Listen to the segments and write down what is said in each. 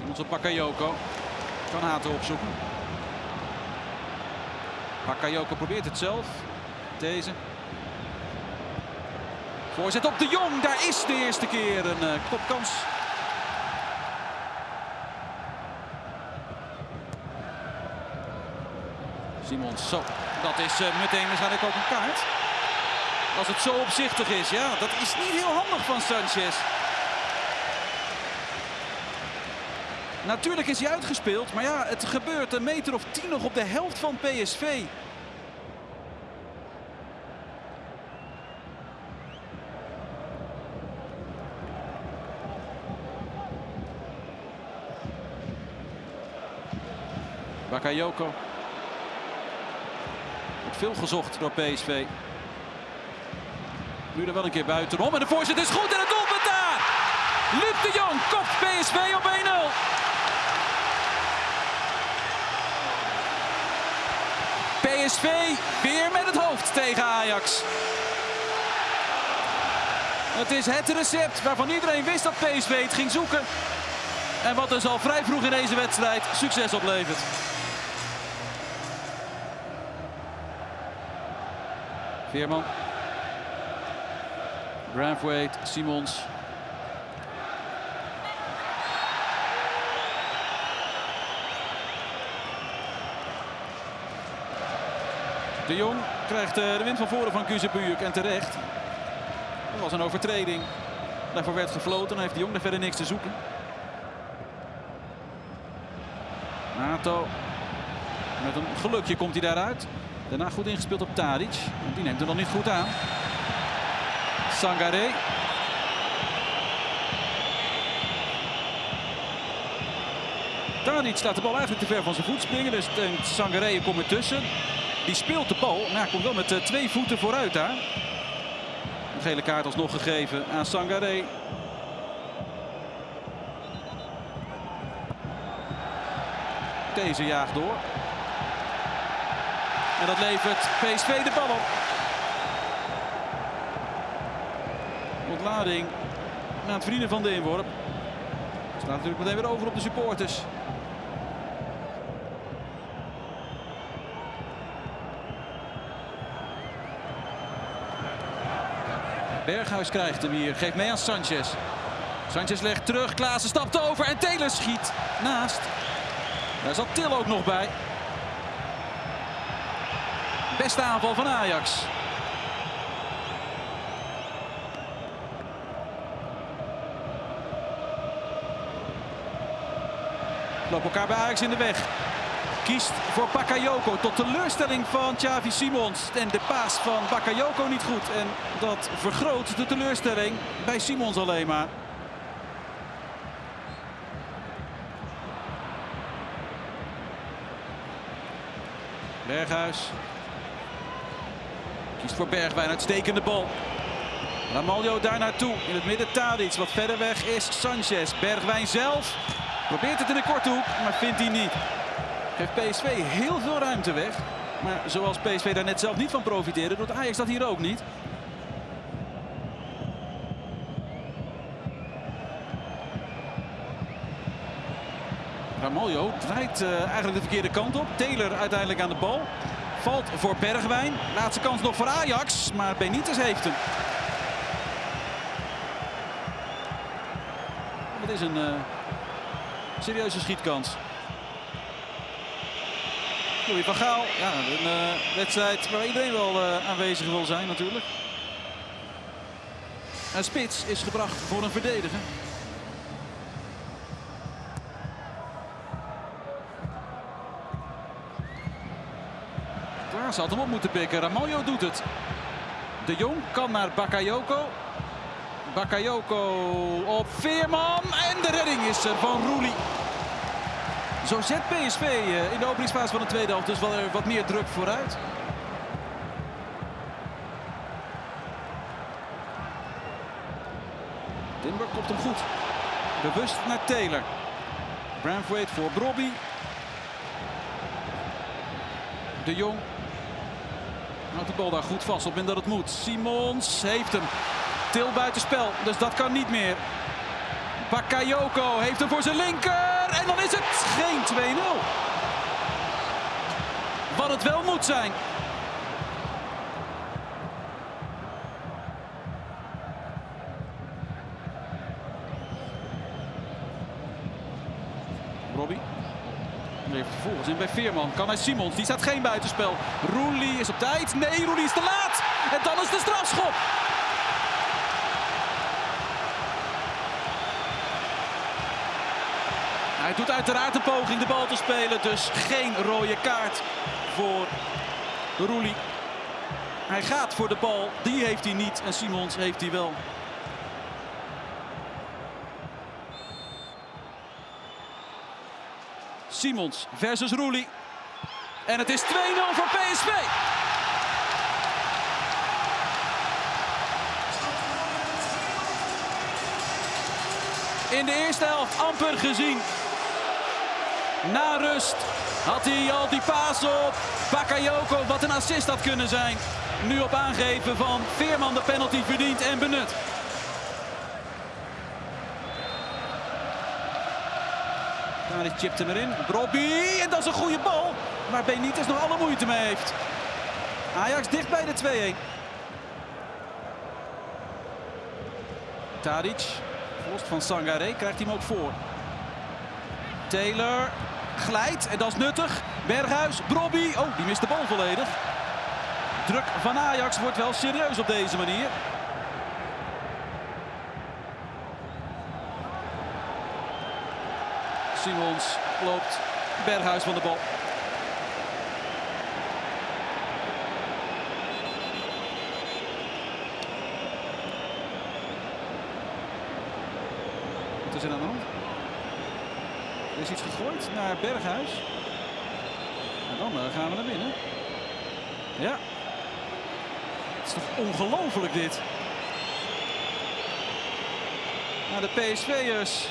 Simons op Bakayoko. Kan Hato opzoeken. Bakayoko probeert het zelf. Deze. Voorzet op de Jong. Daar is de eerste keer een uh. Simons, zo. Dat is uh, meteen waarschijnlijk ook een kaart. Als het zo opzichtig is, ja, dat is niet heel handig van Sanchez. Natuurlijk is hij uitgespeeld, maar ja, het gebeurt een meter of tien nog op de helft van PSV. Bakayoko. Wordt veel gezocht door PSV. Nu er wel een keer buitenom. En de voorzet is goed en het doelpunt daar. Luc de Jong kopt PSV op 1-0. PSV weer met het hoofd tegen Ajax. Het is het recept waarvan iedereen wist dat PSV het ging zoeken. En wat dus al vrij vroeg in deze wedstrijd succes oplevert. Veerman. Braithwaite, Simons. De Jong krijgt eh, de wind van voren van Kuzebujuk en terecht. Dat was een overtreding. Daarvoor werd gefloten. Dan heeft de Jong er verder niks te zoeken. Nato. Met een gelukje komt hij daaruit. Daarna goed ingespeeld op Tadic. Die neemt er nog niet goed aan. Sangaré. Tadic laat de bal eigenlijk te ver van zijn voet springen. Dus Sangaré komt ertussen. Die speelt de bal. Maar hij komt wel met twee voeten vooruit daar. Een gele kaart alsnog gegeven aan Sangaré. Deze jaagt door. En dat levert PSV de bal op. Ontlading na het verdienen van de inworp. Staat natuurlijk meteen weer over op de supporters. Berghuis krijgt hem hier. Geeft mee aan Sanchez. Sanchez legt terug. Klaassen stapt over. En Taylor schiet naast. Daar zat Til ook nog bij. Beste aanval van Ajax. Lopen elkaar bij Ajax in de weg. Kiest voor Bakayoko tot teleurstelling van Xavi Simons. En de paas van Bakayoko niet goed. En dat vergroot de teleurstelling bij Simons alleen maar. Berghuis. Kiest voor Bergwijn, uitstekende bal. Ramaljo daar naartoe. In het midden Tadic. Wat verder weg is Sanchez. Bergwijn zelf probeert het in de korte hoek, maar vindt hij niet. Geeft PSV heel veel ruimte weg. Maar zoals PSV daar net zelf niet van profiteerde, doet Ajax dat hier ook niet. Ramaljo draait uh, eigenlijk de verkeerde kant op. Taylor uiteindelijk aan de bal. Valt voor Bergwijn. Laatste kans nog voor Ajax, maar Benitez heeft hem. Het is een uh, serieuze schietkans. Louis van Gaal, ja, een uh, wedstrijd waar iedereen wel uh, aanwezig wil zijn natuurlijk. En Spits is gebracht voor een verdediger. Klaas had hem op moeten pikken. Ramaljo doet het. De Jong kan naar Bakayoko. Bakayoko op Veerman. En de redding is er van Roelie. Zo zet PSV in de openingsfase van de tweede helft dus wel wat meer druk vooruit. Timber komt hem goed. Bewust naar Taylor. Braithwaite voor Brobby. De Jong houdt de bal daar goed vast op en dat het moet. Simons heeft hem. Til buitenspel, dus dat kan niet meer. Bakayoko heeft hem voor zijn linker. En dan is het geen 2-0. Wat het wel moet zijn. Robbie. Levert vervolgens in bij Veerman. Kan hij Simons. Die staat geen buitenspel. Roelie is op tijd. Nee, Roelie is te laat. En dan is de strafschop. Hij doet uiteraard een poging de bal te spelen. Dus geen rode kaart voor Roelie. Hij gaat voor de bal. Die heeft hij niet. En Simons heeft hij wel. Simons versus Roelie. En het is 2-0 voor PSV. In de eerste helft amper gezien. Na rust had hij al die paas op. Bakayoko, wat een assist had kunnen zijn. Nu op aangeven van Veerman de penalty verdient en benut. Tadic chipt hem erin. Robbie, en dat is een goede bal. Waar Benitez nog alle moeite mee heeft. Ajax dicht bij de 2-1. Tadic, verlost van Sangaré, krijgt hij hem ook voor. Taylor glijdt en dat is nuttig. Berghuis, Brobby, oh die mist de bal volledig. Druk van Ajax wordt wel serieus op deze manier. Simons loopt Berghuis van de bal. Wat is er aan de hand? Er is iets gegooid naar Berghuis. En dan uh, gaan we naar binnen. Ja. Het is toch ongelooflijk dit. Nou, de PSV'ers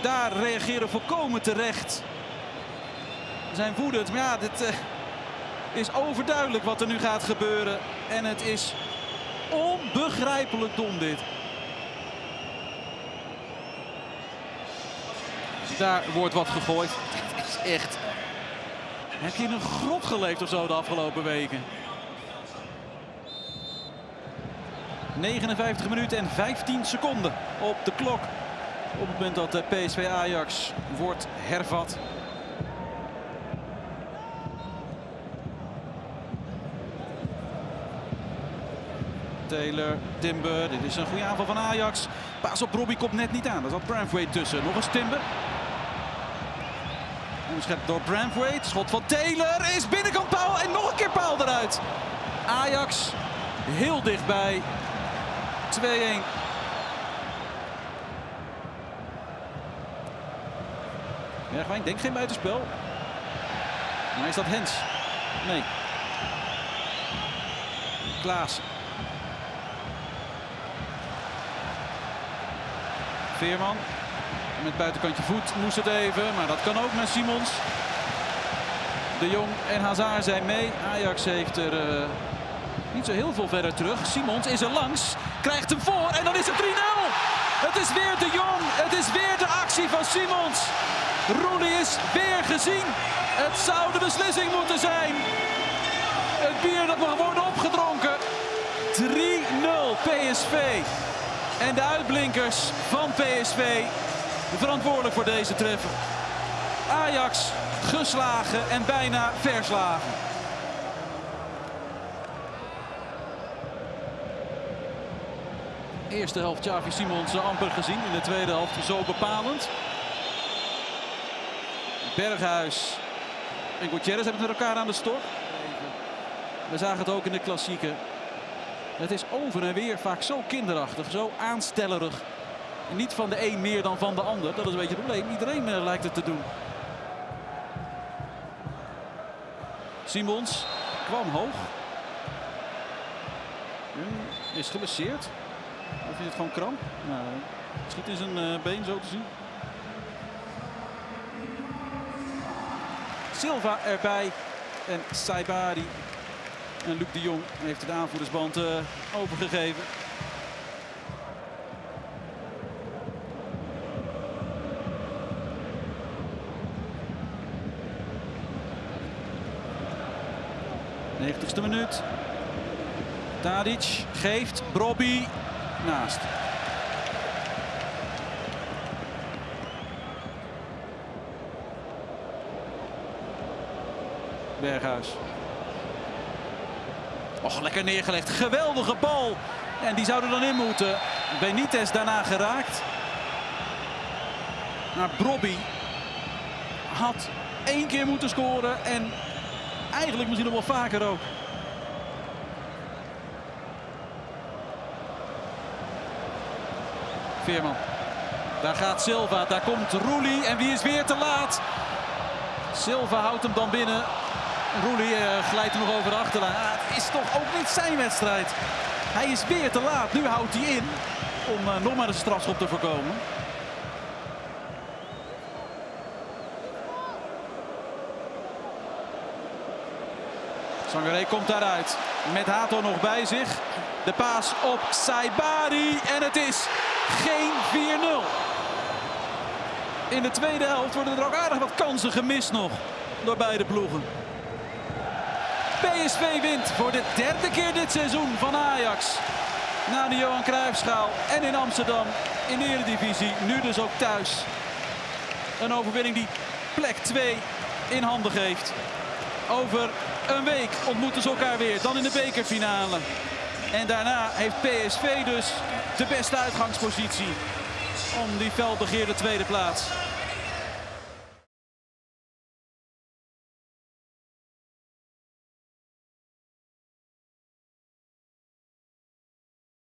daar reageren volkomen terecht. Ze zijn woedend, maar ja, dit uh, is overduidelijk wat er nu gaat gebeuren. En het is onbegrijpelijk dom dit. Daar wordt wat gegooid. Dit is echt... Heb je in een grot geleefd of zo de afgelopen weken? 59 minuten en 15 seconden op de klok. Op het moment dat de PSV Ajax wordt hervat. Taylor, Timber, dit is een goede aanval van Ajax. Paas op Robbie komt net niet aan. Daar zat Branthwaite tussen. Nog eens Timber. Onderschept door Branthwaite. Schot van Taylor is binnenkant paal en nog een keer paal eruit. Ajax heel dichtbij. 2-1. Bergwijn denkt geen buitenspel. Maar is dat Hens? Nee. Klaas. Veerman. Met buitenkantje voet moest het even. Maar dat kan ook met Simons. De Jong en Hazard zijn mee. Ajax heeft er uh, niet zo heel veel verder terug. Simons is er langs. Krijgt hem voor. En dan is het 3-0. Het is weer de Jong. Het is weer de actie van Simons. Rooney is weer gezien. Het zou de beslissing moeten zijn. Het bier dat mag worden opgedronken. 3-0 PSV. En de uitblinkers van PSV verantwoordelijk voor deze treffer. Ajax geslagen en bijna verslagen. Eerste helft Javi Simons amper gezien. In de tweede helft zo bepalend. Berghuis en Gutierrez hebben met elkaar aan de stok. We zagen het ook in de klassieke. Het is over en weer vaak zo kinderachtig, zo aanstellerig. Niet van de een meer dan van de ander. Dat is een beetje het probleem. Iedereen uh, lijkt het te doen. Simons kwam hoog. Is geblesseerd. Of is het gewoon kramp? Nou, schiet in zijn uh, been zo te zien. Silva erbij. En Saibari. En Luc de Jong heeft de aanvoerdersband uh, overgegeven. 90ste minuut. Tadic geeft. Brobby naast. Berghuis. Och, lekker neergelegd. Geweldige bal. En die zou er dan in moeten. Benitez daarna geraakt. Maar Brobby had één keer moeten scoren. En eigenlijk misschien nog wel vaker ook. Veerman. Daar gaat Silva. Daar komt Roelie. En wie is weer te laat? Silva houdt hem dan binnen. Roelie uh, glijdt er nog over de achterlijn. Ah, het is toch ook niet zijn wedstrijd. Hij is weer te laat. Nu houdt hij in om uh, nog maar een strafschop te voorkomen. Sangaré komt daaruit. Met Hato nog bij zich. De paas op Saibari. En het is geen 4-0. In de tweede helft worden er ook aardig wat kansen gemist nog. Door beide ploegen. PSV wint voor de derde keer dit seizoen van Ajax. Na de Johan Cruijffschaal en in Amsterdam in de Eredivisie. Nu dus ook thuis. Een overwinning die plek 2 in handen geeft. Over een week ontmoeten ze elkaar weer. Dan in de bekerfinale. En daarna heeft PSV dus de beste uitgangspositie om die felbegeerde tweede plaats.